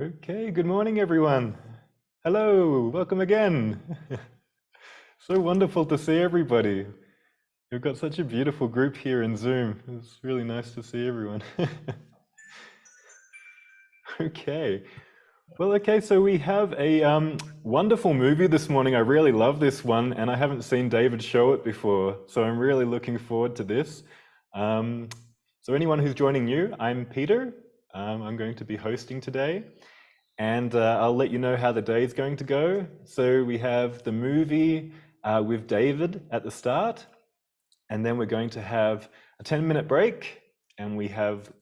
Okay, good morning, everyone. Hello, welcome again. so wonderful to see everybody. We've got such a beautiful group here in Zoom. It's really nice to see everyone. okay. Well, okay, so we have a um, wonderful movie this morning. I really love this one, and I haven't seen David show it before, so I'm really looking forward to this. Um, so anyone who's joining you, I'm Peter. Um, I'm going to be hosting today and uh, I'll let you know how the day is going to go. So we have the movie uh, with David at the start, and then we're going to have a 10 minute break, and we have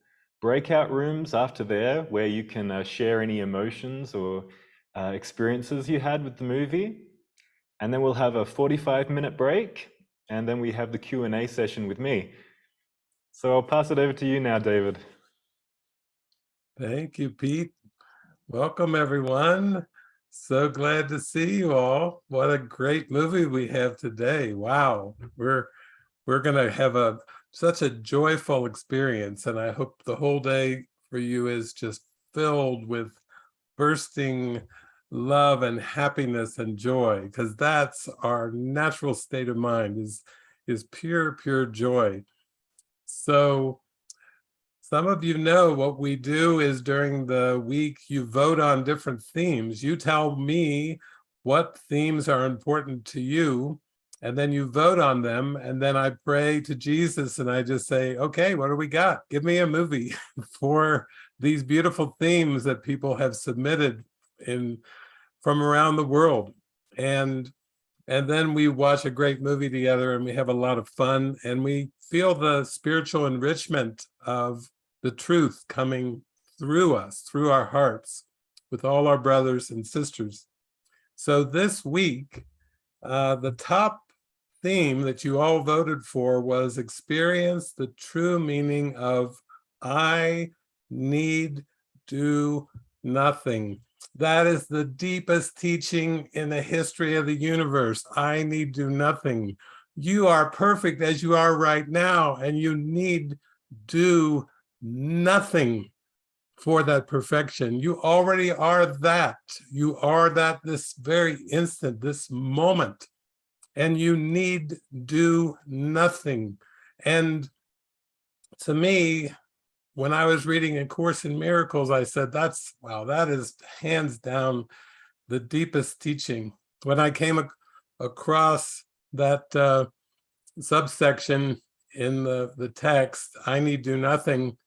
breakout rooms after there where you can uh, share any emotions or uh, experiences you had with the movie. And then we'll have a 45 minute break, and then we have the Q&A session with me. So I'll pass it over to you now, David. Thank you, Pete. Welcome, everyone. So glad to see you all. What a great movie we have today. Wow. We're we're going to have a such a joyful experience and I hope the whole day for you is just filled with bursting love and happiness and joy because that's our natural state of mind is is pure pure joy. So some of you know what we do is during the week, you vote on different themes. You tell me what themes are important to you, and then you vote on them. And then I pray to Jesus and I just say, okay, what do we got? Give me a movie for these beautiful themes that people have submitted in from around the world. And and then we watch a great movie together and we have a lot of fun and we feel the spiritual enrichment of the truth coming through us, through our hearts, with all our brothers and sisters. So this week, uh, the top theme that you all voted for was experience the true meaning of I need do nothing. That is the deepest teaching in the history of the universe. I need do nothing. You are perfect as you are right now, and you need do nothing for that perfection. You already are that. You are that this very instant, this moment, and you need do nothing. And to me, when I was reading A Course in Miracles, I said, that's, wow, that is hands down the deepest teaching. When I came ac across that uh, subsection in the, the text, I need do nothing,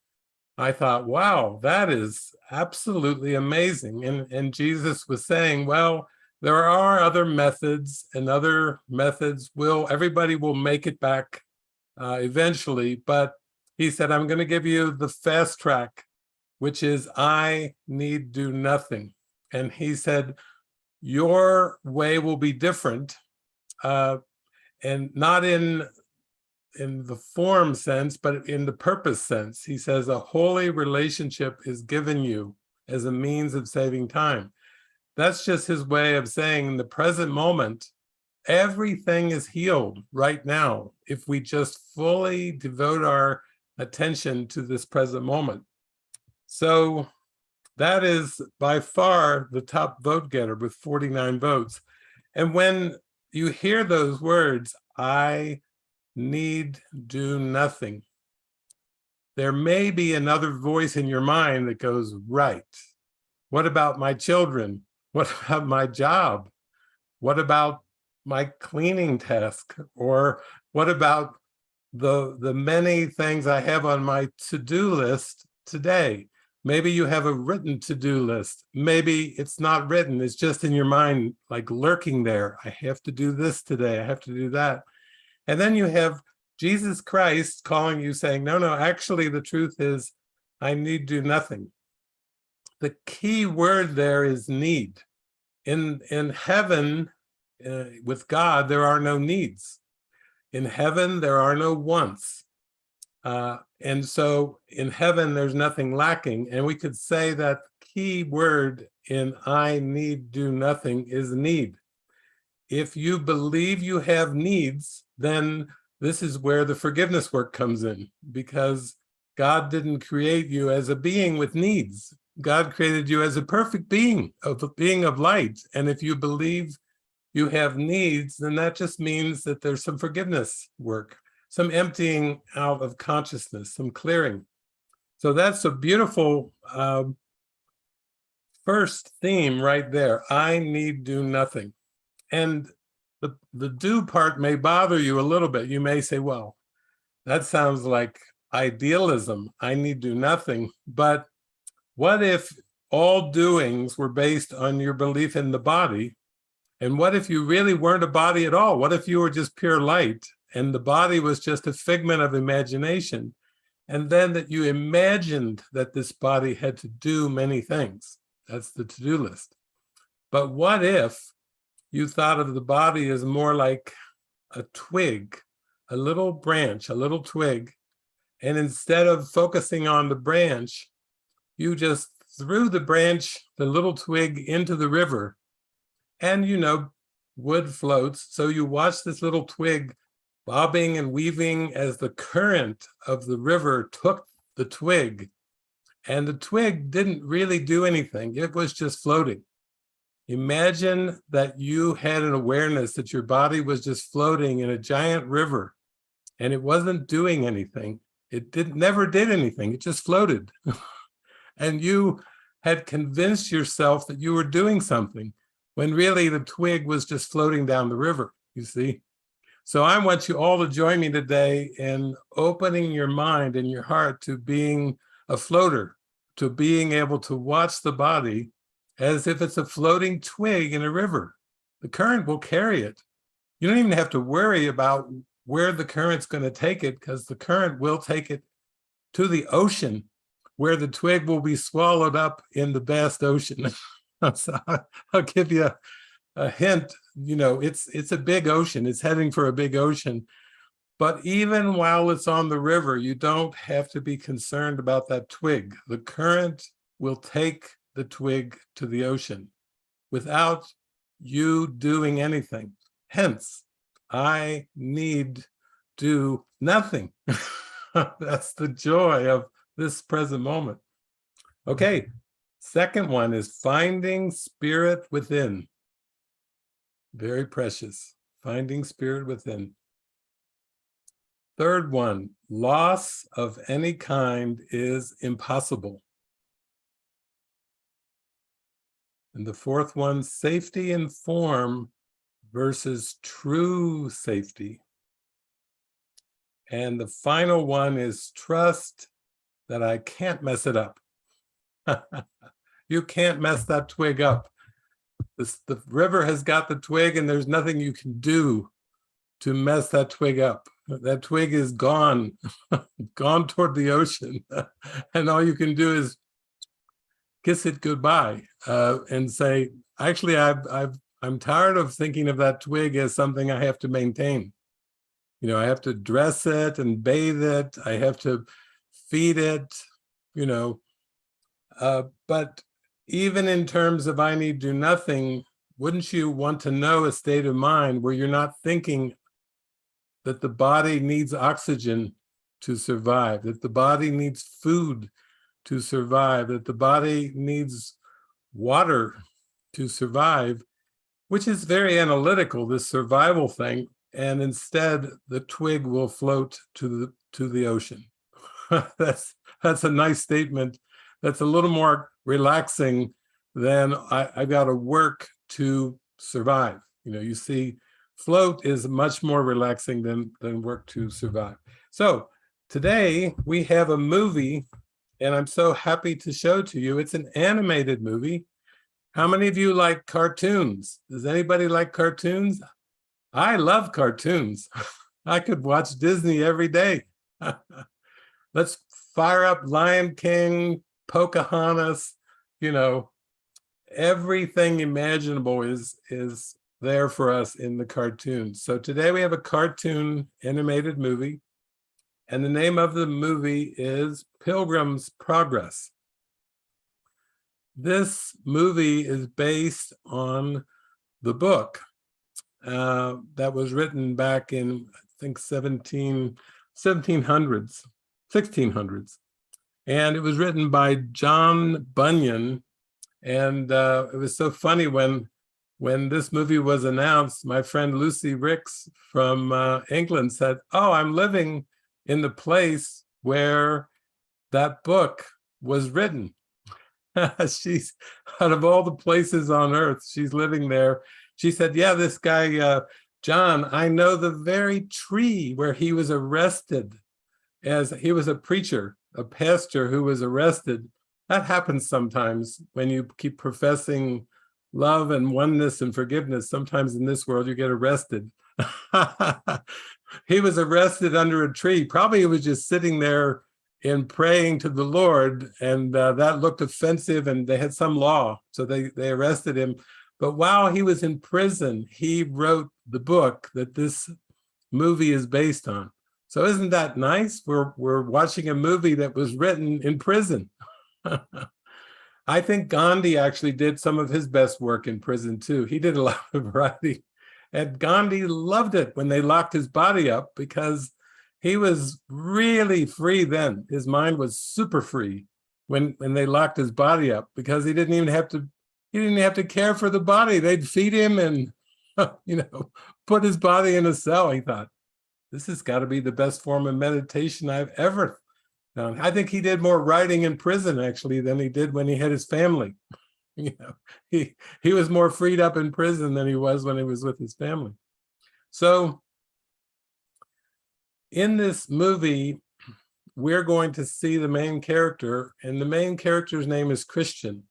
I thought, wow, that is absolutely amazing. And, and Jesus was saying, well, there are other methods and other methods will, everybody will make it back uh, eventually, but he said, I'm gonna give you the fast track, which is I need do nothing. And he said, your way will be different uh, and not in in the form sense, but in the purpose sense. He says a holy relationship is given you as a means of saving time. That's just his way of saying in the present moment, everything is healed right now if we just fully devote our attention to this present moment. So that is by far the top vote getter with 49 votes. And when you hear those words, I need do nothing. There may be another voice in your mind that goes, right. What about my children? What about my job? What about my cleaning task? Or what about the, the many things I have on my to-do list today? Maybe you have a written to-do list. Maybe it's not written, it's just in your mind, like lurking there. I have to do this today, I have to do that. And then you have Jesus Christ calling you saying, no, no, actually the truth is I need do nothing. The key word there is need. In, in heaven, uh, with God, there are no needs. In heaven, there are no wants. Uh, and so in heaven, there's nothing lacking. And we could say that key word in I need do nothing is need. If you believe you have needs, then this is where the forgiveness work comes in because God didn't create you as a being with needs. God created you as a perfect being, a being of light. And if you believe you have needs, then that just means that there's some forgiveness work, some emptying out of consciousness, some clearing. So that's a beautiful um, first theme right there. I need do nothing. And the, the do part may bother you a little bit. You may say, well, that sounds like idealism. I need to do nothing. But what if all doings were based on your belief in the body? And what if you really weren't a body at all? What if you were just pure light and the body was just a figment of imagination? And then that you imagined that this body had to do many things. That's the to-do list. But what if you thought of the body as more like a twig, a little branch, a little twig, and instead of focusing on the branch, you just threw the branch, the little twig into the river and you know, wood floats. So you watch this little twig bobbing and weaving as the current of the river took the twig. And the twig didn't really do anything. It was just floating. Imagine that you had an awareness that your body was just floating in a giant river and it wasn't doing anything. It did never did anything. It just floated. and you had convinced yourself that you were doing something when really the twig was just floating down the river, you see? So I want you all to join me today in opening your mind and your heart to being a floater, to being able to watch the body as if it's a floating twig in a river. The current will carry it. You don't even have to worry about where the current's going to take it because the current will take it to the ocean where the twig will be swallowed up in the vast ocean. so I'll give you a, a hint, you know, it's it's a big ocean, it's heading for a big ocean. But even while it's on the river, you don't have to be concerned about that twig. The current will take the twig to the ocean without you doing anything. Hence, I need do nothing. That's the joy of this present moment. Okay, Second one is finding spirit within. Very precious, finding spirit within. Third one, loss of any kind is impossible. And the fourth one, safety in form versus true safety. And the final one is trust that I can't mess it up. you can't mess that twig up. This, the river has got the twig and there's nothing you can do to mess that twig up. That twig is gone, gone toward the ocean. and all you can do is kiss it goodbye uh, and say, actually, I've, I've, I'm tired of thinking of that twig as something I have to maintain. You know, I have to dress it and bathe it. I have to feed it, you know, uh, but even in terms of I need do nothing, wouldn't you want to know a state of mind where you're not thinking that the body needs oxygen to survive, that the body needs food to survive, that the body needs water to survive, which is very analytical, this survival thing. And instead, the twig will float to the to the ocean. that's that's a nice statement that's a little more relaxing than I, I got to work to survive. You know, you see, float is much more relaxing than, than work to survive. So today we have a movie and I'm so happy to show to you. It's an animated movie. How many of you like cartoons? Does anybody like cartoons? I love cartoons. I could watch Disney every day. Let's fire up Lion King, Pocahontas, you know, everything imaginable is is there for us in the cartoon. So today we have a cartoon animated movie and the name of the movie is Pilgrim's Progress. This movie is based on the book uh, that was written back in, I think, 17, 1700s, 1600s. And it was written by John Bunyan. And uh, it was so funny when when this movie was announced, my friend Lucy Ricks from uh, England said, oh, I'm living in the place where that book was written. she's out of all the places on earth, she's living there. She said, yeah, this guy, uh, John, I know the very tree where he was arrested as he was a preacher, a pastor who was arrested. That happens sometimes when you keep professing love and oneness and forgiveness. Sometimes in this world you get arrested. he was arrested under a tree. Probably he was just sitting there and praying to the Lord and uh, that looked offensive and they had some law. So they, they arrested him. But while he was in prison, he wrote the book that this movie is based on. So isn't that nice? We're, we're watching a movie that was written in prison. I think Gandhi actually did some of his best work in prison too. He did a lot of writing and Gandhi loved it when they locked his body up because he was really free then. His mind was super free when, when they locked his body up because he didn't even have to, he didn't have to care for the body. They'd feed him and, you know, put his body in a cell. He thought, this has got to be the best form of meditation I've ever done. I think he did more writing in prison actually than he did when he had his family. You know, he, he was more freed up in prison than he was when he was with his family. So in this movie, we're going to see the main character and the main character's name is Christian.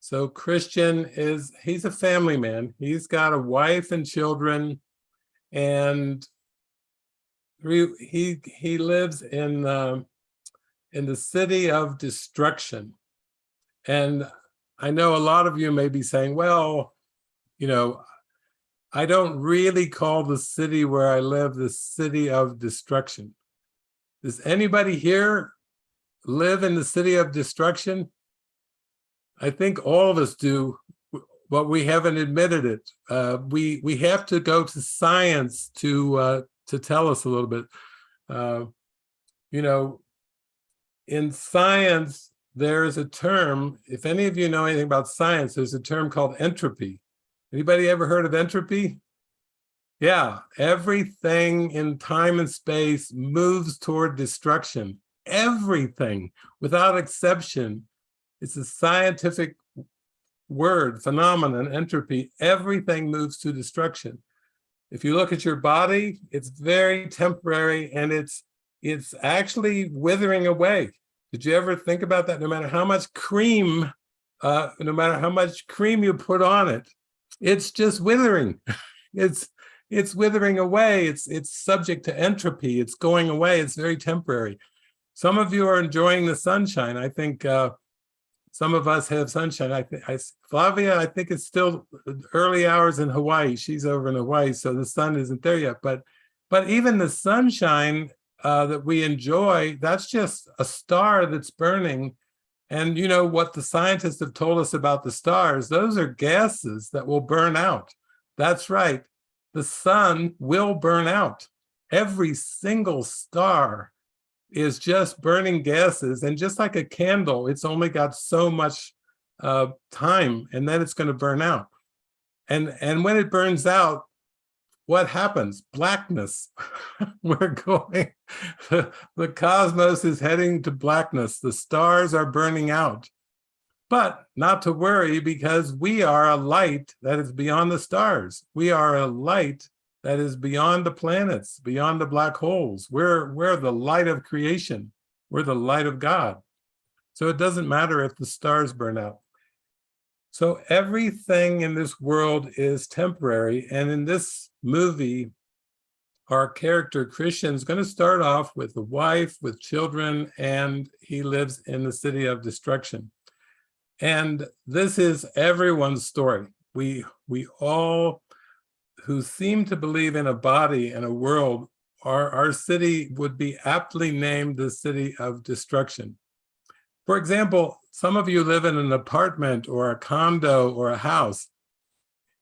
So Christian is, he's a family man. He's got a wife and children and he he lives in uh, in the city of destruction. And I know a lot of you may be saying, well, you know, I don't really call the city where I live the city of destruction. Does anybody here live in the city of destruction? I think all of us do, but we haven't admitted it. Uh, we we have to go to science to uh, to tell us a little bit. Uh, you know, in science, there is a term, if any of you know anything about science, there's a term called entropy. Anybody ever heard of entropy? Yeah, everything in time and space moves toward destruction. Everything, without exception. It's a scientific word, phenomenon, entropy. Everything moves to destruction. If you look at your body, it's very temporary and it's it's actually withering away. Did you ever think about that? No matter how much cream, uh, no matter how much cream you put on it, it's just withering. it's it's withering away. It's it's subject to entropy. It's going away. It's very temporary. Some of you are enjoying the sunshine. I think uh, some of us have sunshine. I think I, Flavia, I think it's still early hours in Hawaii. She's over in Hawaii, so the sun isn't there yet. But but even the sunshine uh, that we enjoy, that's just a star that's burning. And you know what the scientists have told us about the stars, those are gases that will burn out. That's right, the sun will burn out. Every single star is just burning gases. And just like a candle, it's only got so much uh, time and then it's going to burn out. And, and when it burns out, what happens? Blackness. We're going, the, the cosmos is heading to blackness. The stars are burning out. But not to worry because we are a light that is beyond the stars. We are a light that is beyond the planets, beyond the black holes. We're, we're the light of creation. We're the light of God. So it doesn't matter if the stars burn out. So everything in this world is temporary. And in this movie, our character Christian is going to start off with a wife, with children, and he lives in the city of destruction. And this is everyone's story. We, we all who seem to believe in a body and a world, our, our city would be aptly named the city of destruction. For example, some of you live in an apartment or a condo or a house.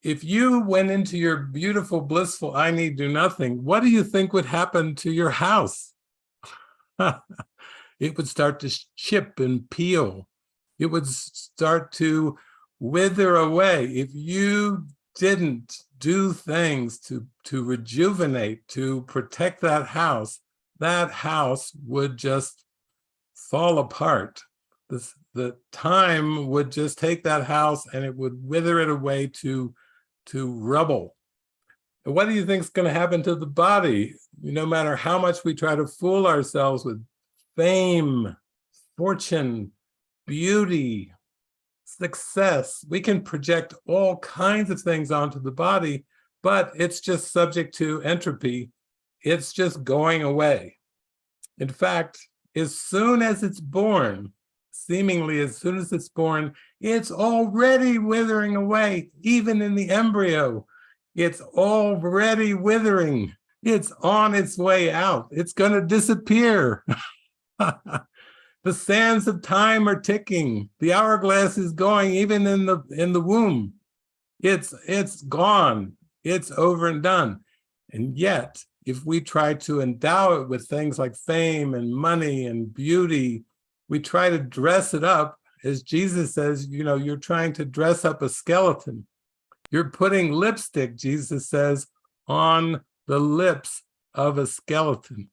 If you went into your beautiful, blissful, I need do nothing, what do you think would happen to your house? it would start to chip and peel. It would start to wither away. If you didn't do things to, to rejuvenate, to protect that house, that house would just fall apart. This, the time would just take that house and it would wither it away to, to rubble. And what do you think is going to happen to the body? No matter how much we try to fool ourselves with fame, fortune, beauty, success, we can project all kinds of things onto the body, but it's just subject to entropy. It's just going away. In fact, as soon as it's born, seemingly as soon as it's born, it's already withering away, even in the embryo. It's already withering. It's on its way out. It's going to disappear. the sands of time are ticking. The hourglass is going even in the in the womb. It's it's gone. It's over and done. And yet, if we try to endow it with things like fame and money and beauty, we try to dress it up, as Jesus says, you know, you're trying to dress up a skeleton. You're putting lipstick, Jesus says, on the lips of a skeleton.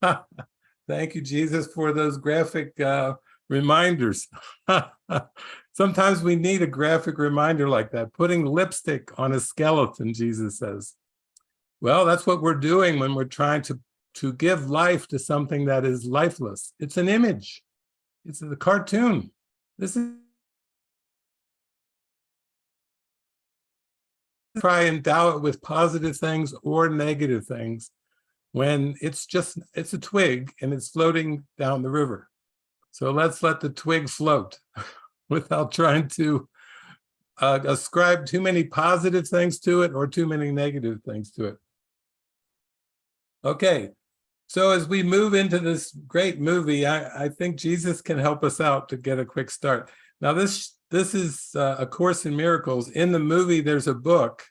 Thank you, Jesus, for those graphic uh, reminders. Sometimes we need a graphic reminder like that, putting lipstick on a skeleton, Jesus says. Well, that's what we're doing when we're trying to, to give life to something that is lifeless. It's an image. It's a cartoon. This is try and endow it with positive things or negative things when it's just, it's a twig and it's floating down the river. So let's let the twig float without trying to uh, ascribe too many positive things to it or too many negative things to it. Okay, so as we move into this great movie, I, I think Jesus can help us out to get a quick start. Now this this is uh, A Course in Miracles. In the movie, there's a book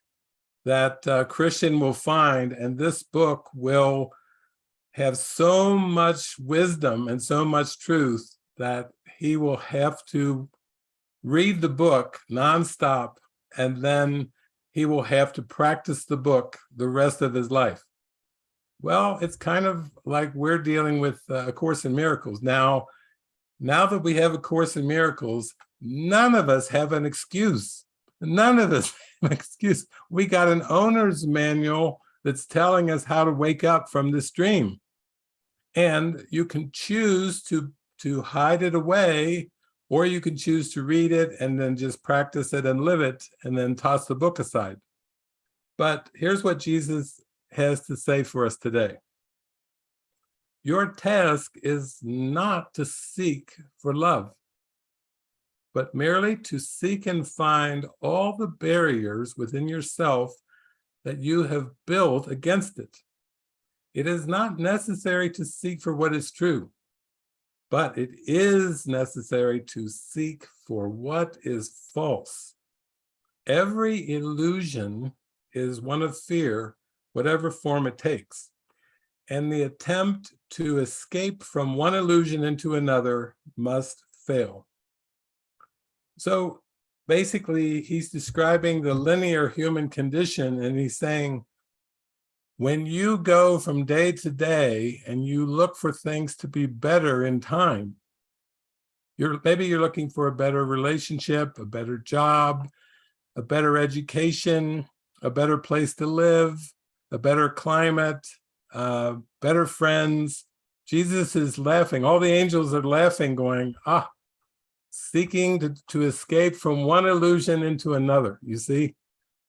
that uh, Christian will find, and this book will have so much wisdom and so much truth that he will have to read the book nonstop, and then he will have to practice the book the rest of his life. Well, it's kind of like we're dealing with uh, A Course in Miracles. Now, now that we have A Course in Miracles, none of us have an excuse. None of us excuse. We got an owner's manual that's telling us how to wake up from this dream. And you can choose to, to hide it away, or you can choose to read it and then just practice it and live it and then toss the book aside. But here's what Jesus has to say for us today. Your task is not to seek for love but merely to seek and find all the barriers within yourself that you have built against it. It is not necessary to seek for what is true, but it is necessary to seek for what is false. Every illusion is one of fear, whatever form it takes. And the attempt to escape from one illusion into another must fail. So basically, he's describing the linear human condition, and he's saying, when you go from day to day and you look for things to be better in time, you're maybe you're looking for a better relationship, a better job, a better education, a better place to live, a better climate, uh, better friends. Jesus is laughing. All the angels are laughing, going, ah, seeking to, to escape from one illusion into another, you see?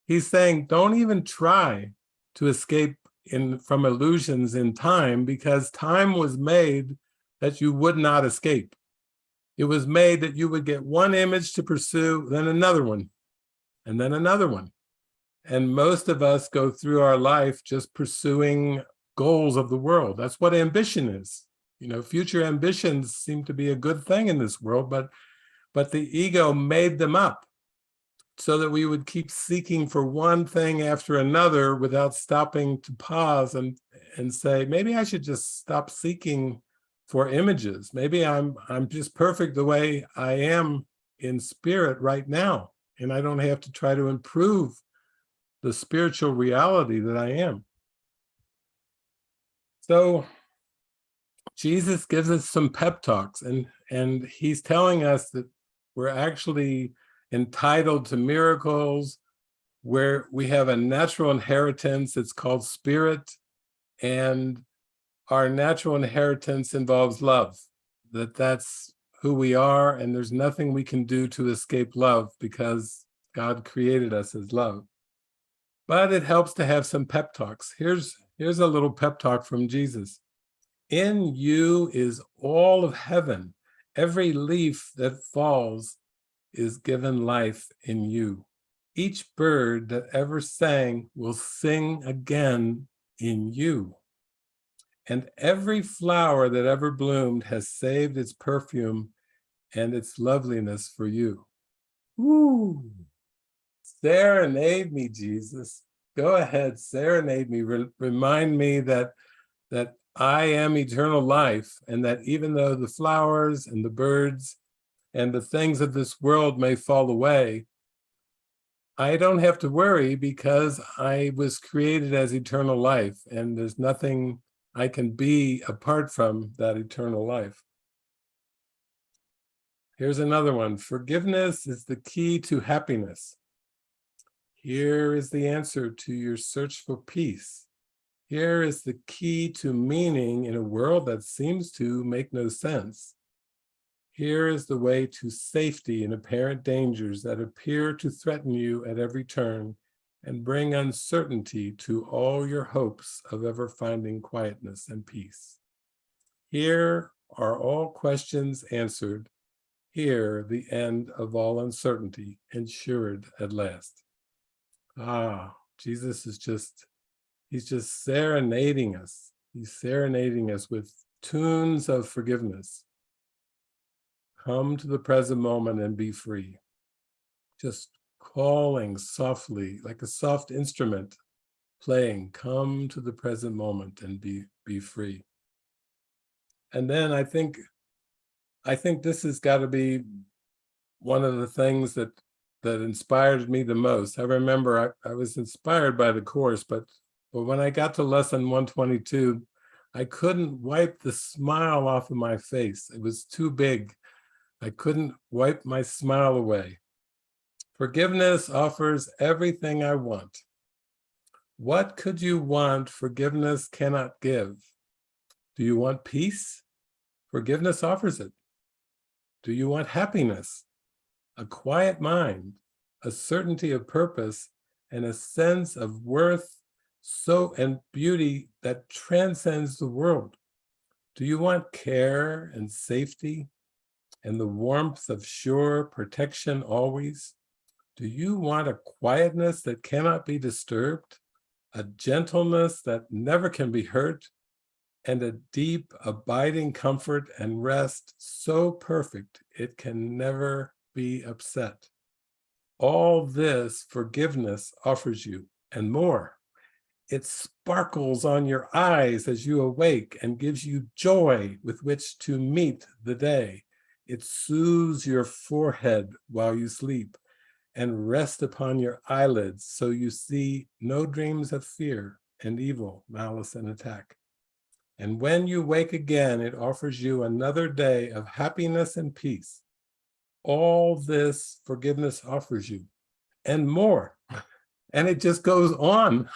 He's saying, don't even try to escape in from illusions in time because time was made that you would not escape. It was made that you would get one image to pursue, then another one, and then another one. And most of us go through our life just pursuing goals of the world. That's what ambition is. You know, future ambitions seem to be a good thing in this world, but but the ego made them up so that we would keep seeking for one thing after another without stopping to pause and, and say, maybe I should just stop seeking for images. Maybe I'm I'm just perfect the way I am in spirit right now, and I don't have to try to improve the spiritual reality that I am. So Jesus gives us some pep talks and and he's telling us that we're actually entitled to miracles where we have a natural inheritance it's called spirit and our natural inheritance involves love that that's who we are and there's nothing we can do to escape love because God created us as love but it helps to have some pep talks. Here's here's a little pep talk from Jesus. In you is all of heaven. Every leaf that falls is given life in you. Each bird that ever sang will sing again in you. And every flower that ever bloomed has saved its perfume and its loveliness for you. Ooh, serenade me, Jesus. Go ahead, serenade me. Re remind me that, that I am eternal life and that even though the flowers and the birds and the things of this world may fall away, I don't have to worry because I was created as eternal life and there's nothing I can be apart from that eternal life. Here's another one. Forgiveness is the key to happiness. Here is the answer to your search for peace. Here is the key to meaning in a world that seems to make no sense. Here is the way to safety in apparent dangers that appear to threaten you at every turn and bring uncertainty to all your hopes of ever finding quietness and peace. Here are all questions answered. Here the end of all uncertainty ensured at last. Ah, Jesus is just, he's just serenading us. He's serenading us with tunes of forgiveness Come to the present moment and be free. Just calling softly, like a soft instrument, playing, come to the present moment and be, be free. And then I think, I think this has got to be one of the things that that inspired me the most. I remember I, I was inspired by the course, but but when I got to lesson 122, I couldn't wipe the smile off of my face. It was too big. I couldn't wipe my smile away. Forgiveness offers everything I want. What could you want forgiveness cannot give? Do you want peace? Forgiveness offers it. Do you want happiness? A quiet mind, a certainty of purpose, and a sense of worth so and beauty that transcends the world. Do you want care and safety? and the warmth of sure protection always? Do you want a quietness that cannot be disturbed, a gentleness that never can be hurt, and a deep abiding comfort and rest so perfect it can never be upset? All this forgiveness offers you and more. It sparkles on your eyes as you awake and gives you joy with which to meet the day. It soothes your forehead while you sleep and rests upon your eyelids so you see no dreams of fear and evil, malice, and attack. And when you wake again, it offers you another day of happiness and peace. All this forgiveness offers you and more. And it just goes on.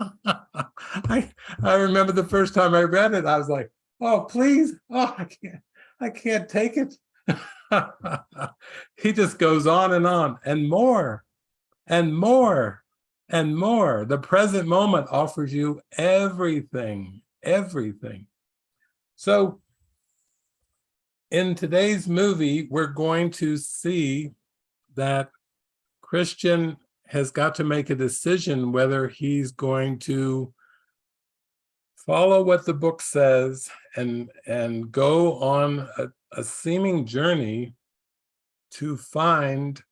I, I remember the first time I read it, I was like, oh, please, oh, I can't, I can't take it. he just goes on and on and more and more and more. The present moment offers you everything, everything. So in today's movie, we're going to see that Christian has got to make a decision whether he's going to follow what the book says and and go on a, a seeming journey to find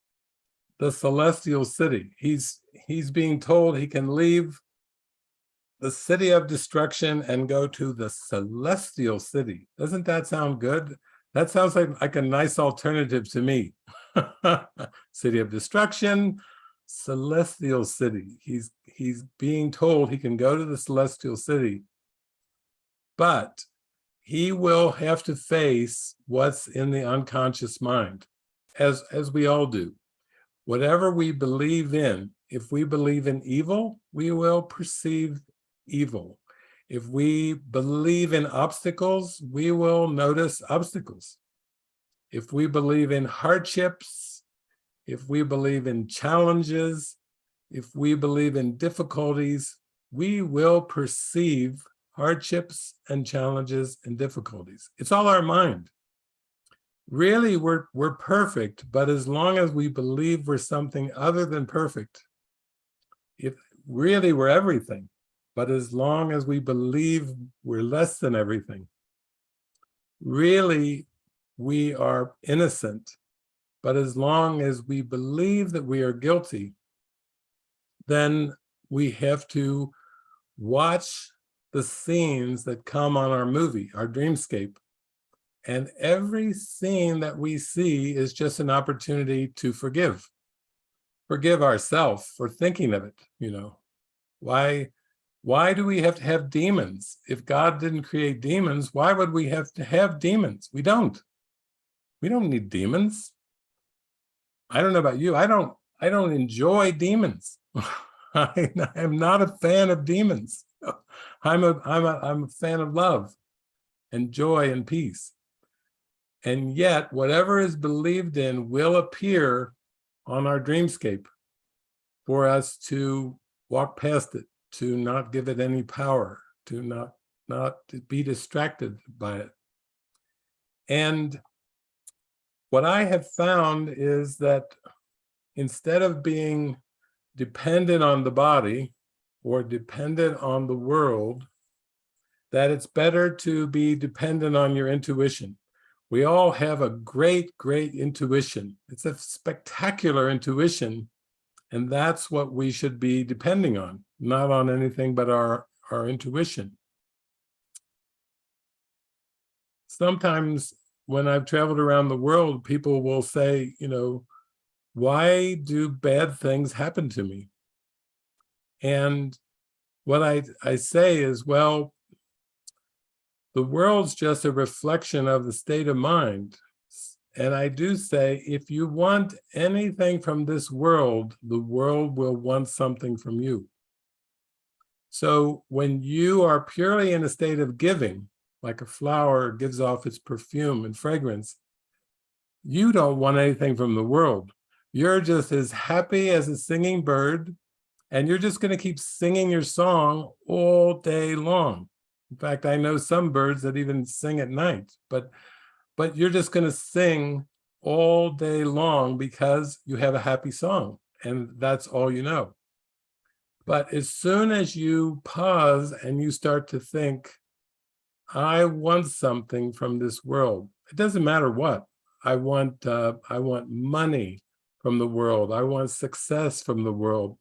the celestial city. He's he's being told he can leave the city of destruction and go to the celestial city. Doesn't that sound good? That sounds like, like a nice alternative to me. city of destruction, celestial city. He's he's being told he can go to the celestial city, but he will have to face what's in the unconscious mind, as as we all do. Whatever we believe in, if we believe in evil, we will perceive evil. If we believe in obstacles, we will notice obstacles. If we believe in hardships, if we believe in challenges, if we believe in difficulties, we will perceive hardships and challenges and difficulties. It's all our mind. Really, we're, we're perfect, but as long as we believe we're something other than perfect, if really we're everything, but as long as we believe we're less than everything, really we are innocent. But as long as we believe that we are guilty, then we have to watch the scenes that come on our movie, our dreamscape. And every scene that we see is just an opportunity to forgive. Forgive ourselves for thinking of it, you know. Why, why do we have to have demons? If God didn't create demons, why would we have to have demons? We don't. We don't need demons. I don't know about you. I don't I don't enjoy demons. I am not a fan of demons. I'm a I'm a I'm a fan of love and joy and peace. And yet whatever is believed in will appear on our dreamscape for us to walk past it, to not give it any power, to not not be distracted by it. And what I have found is that instead of being dependent on the body or dependent on the world, that it's better to be dependent on your intuition. We all have a great, great intuition. It's a spectacular intuition. And that's what we should be depending on, not on anything but our, our intuition. Sometimes when I've traveled around the world, people will say, you know, why do bad things happen to me? And what I, I say is, well, the world's just a reflection of the state of mind. And I do say, if you want anything from this world, the world will want something from you. So when you are purely in a state of giving, like a flower gives off its perfume and fragrance, you don't want anything from the world. You're just as happy as a singing bird, and you're just going to keep singing your song all day long. In fact, I know some birds that even sing at night, but but you're just going to sing all day long because you have a happy song, and that's all you know. But as soon as you pause and you start to think, I want something from this world. It doesn't matter what. I want uh, I want money from the world. I want success from the world.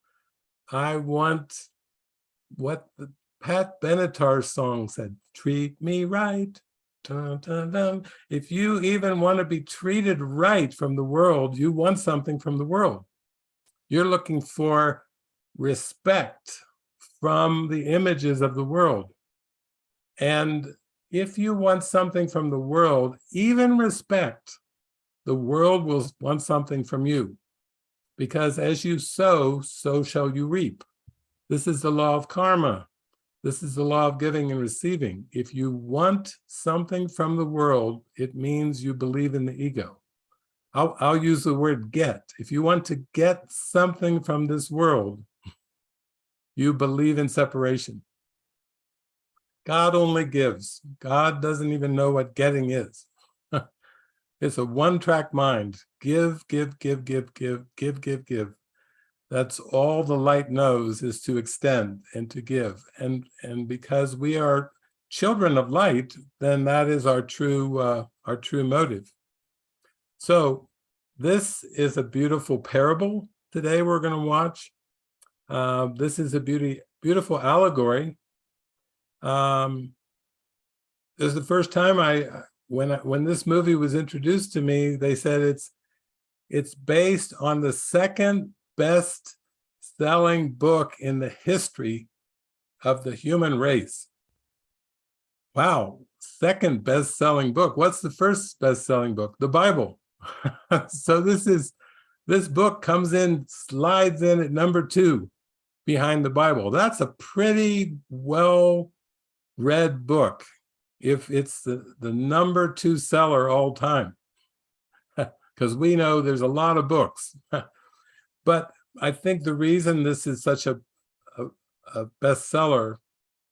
I want what the Pat Benatar song said, treat me right. Dun, dun, dun. If you even want to be treated right from the world, you want something from the world. You're looking for respect from the images of the world. And if you want something from the world, even respect, the world will want something from you. Because as you sow, so shall you reap. This is the law of karma. This is the law of giving and receiving. If you want something from the world, it means you believe in the ego. I'll, I'll use the word get. If you want to get something from this world, you believe in separation. God only gives. God doesn't even know what getting is. it's a one-track mind. Give, give, give, give, give, give, give, give. That's all the light knows is to extend and to give. And, and because we are children of light, then that is our true, uh, our true motive. So this is a beautiful parable today we're going to watch. Uh, this is a beauty, beautiful allegory Um, this is the first time I, when, I- when this movie was introduced to me, they said it's, it's based on the second best selling book in the history of the human race. Wow, second best selling book. What's the first best selling book? The Bible. so this is, this book comes in, slides in at number two behind the Bible. That's a pretty well read book if it's the, the number two seller all time. Because we know there's a lot of books. but I think the reason this is such a, a, a bestseller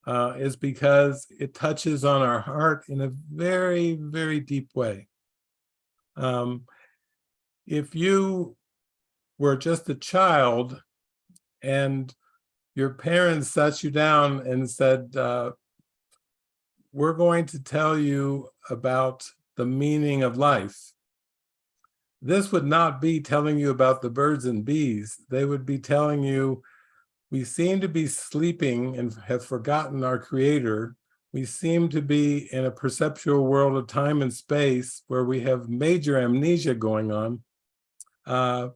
uh, is because it touches on our heart in a very, very deep way. Um, if you were just a child and your parents sat you down and said, uh, we're going to tell you about the meaning of life. This would not be telling you about the birds and bees. They would be telling you, we seem to be sleeping and have forgotten our creator. We seem to be in a perceptual world of time and space where we have major amnesia going on. Uh,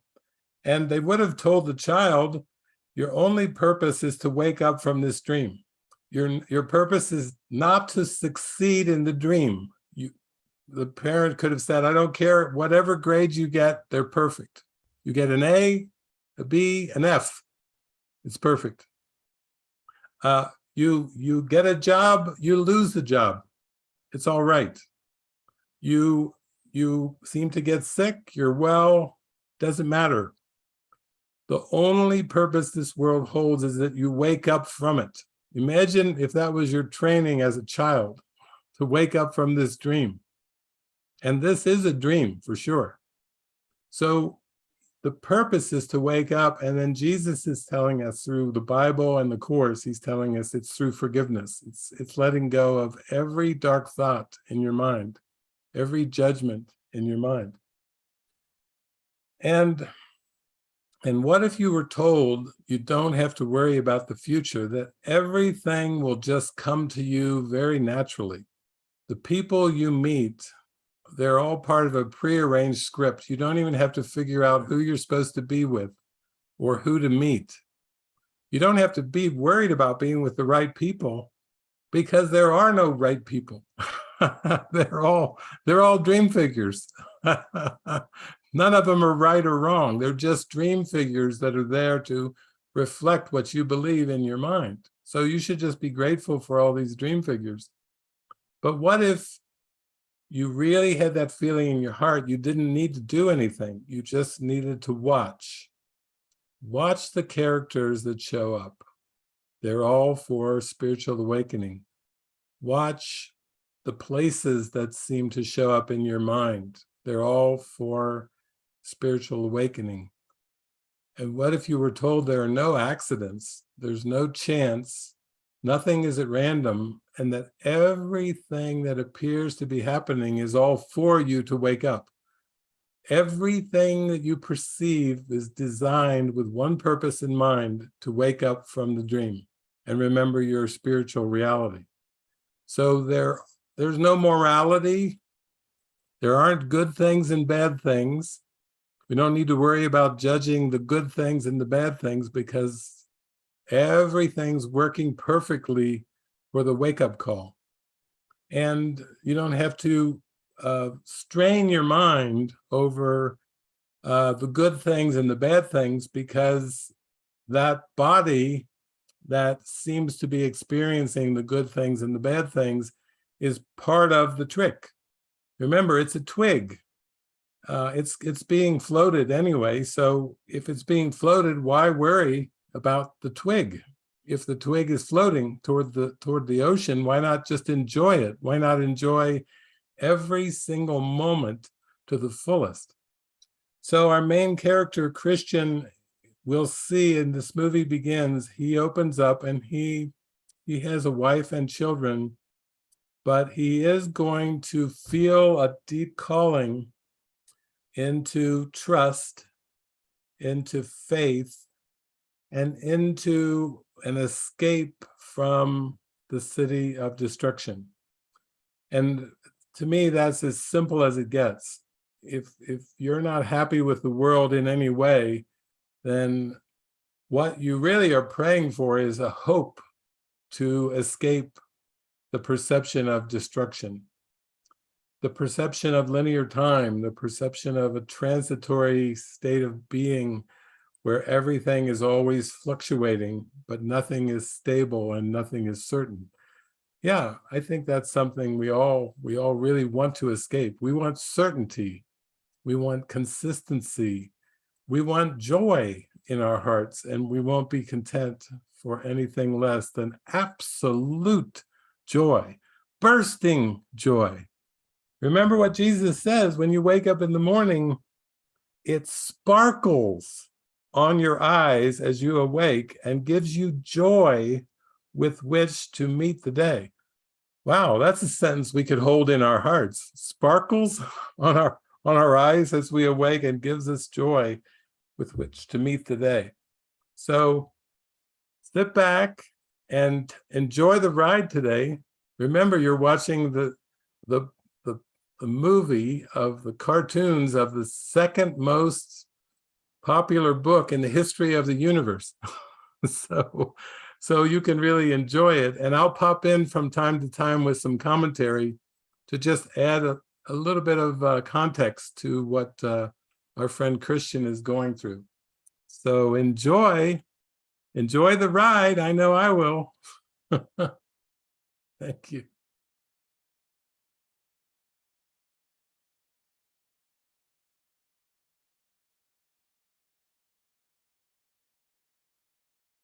and they would have told the child, your only purpose is to wake up from this dream. Your, your purpose is not to succeed in the dream. The parent could have said, I don't care, whatever grades you get, they're perfect. You get an A, a B, an F, it's perfect. Uh, you, you get a job, you lose the job. It's all right. You, you seem to get sick, you're well, doesn't matter. The only purpose this world holds is that you wake up from it. Imagine if that was your training as a child, to wake up from this dream. And this is a dream for sure. So the purpose is to wake up and then Jesus is telling us through the Bible and the Course, he's telling us it's through forgiveness. It's, it's letting go of every dark thought in your mind, every judgment in your mind. And and what if you were told you don't have to worry about the future, that everything will just come to you very naturally? The people you meet, they're all part of a prearranged script. You don't even have to figure out who you're supposed to be with or who to meet. You don't have to be worried about being with the right people because there are no right people. they're all they're all dream figures. None of them are right or wrong. They're just dream figures that are there to reflect what you believe in your mind. So you should just be grateful for all these dream figures. But what if you really had that feeling in your heart, you didn't need to do anything. You just needed to watch. Watch the characters that show up. They're all for spiritual awakening. Watch the places that seem to show up in your mind. They're all for spiritual awakening. And what if you were told there are no accidents, there's no chance, nothing is at random, and that everything that appears to be happening is all for you to wake up. Everything that you perceive is designed with one purpose in mind, to wake up from the dream and remember your spiritual reality. So there, there's no morality. There aren't good things and bad things. We don't need to worry about judging the good things and the bad things because everything's working perfectly for the wake-up call. And you don't have to uh, strain your mind over uh, the good things and the bad things because that body that seems to be experiencing the good things and the bad things is part of the trick. Remember, it's a twig uh, it's it's being floated anyway. So if it's being floated, why worry about the twig? If the twig is floating toward the toward the ocean, why not just enjoy it? Why not enjoy every single moment to the fullest? So our main character, Christian, we'll see in this movie begins, he opens up and he he has a wife and children, but he is going to feel a deep calling into trust, into faith, and into an escape from the city of destruction. And to me, that's as simple as it gets. If, if you're not happy with the world in any way, then what you really are praying for is a hope to escape the perception of destruction, the perception of linear time, the perception of a transitory state of being where everything is always fluctuating, but nothing is stable and nothing is certain. Yeah, I think that's something we all we all really want to escape. We want certainty. We want consistency. We want joy in our hearts, and we won't be content for anything less than absolute joy, bursting joy. Remember what Jesus says, when you wake up in the morning, it sparkles on your eyes as you awake and gives you joy with which to meet the day. Wow, that's a sentence we could hold in our hearts. Sparkles on our on our eyes as we awake and gives us joy with which to meet the day. So sit back and enjoy the ride today. Remember, you're watching the the the, the movie of the cartoons of the second most popular book in the history of the universe. so, so you can really enjoy it. And I'll pop in from time to time with some commentary to just add a, a little bit of uh, context to what uh, our friend Christian is going through. So enjoy, enjoy the ride. I know I will. Thank you.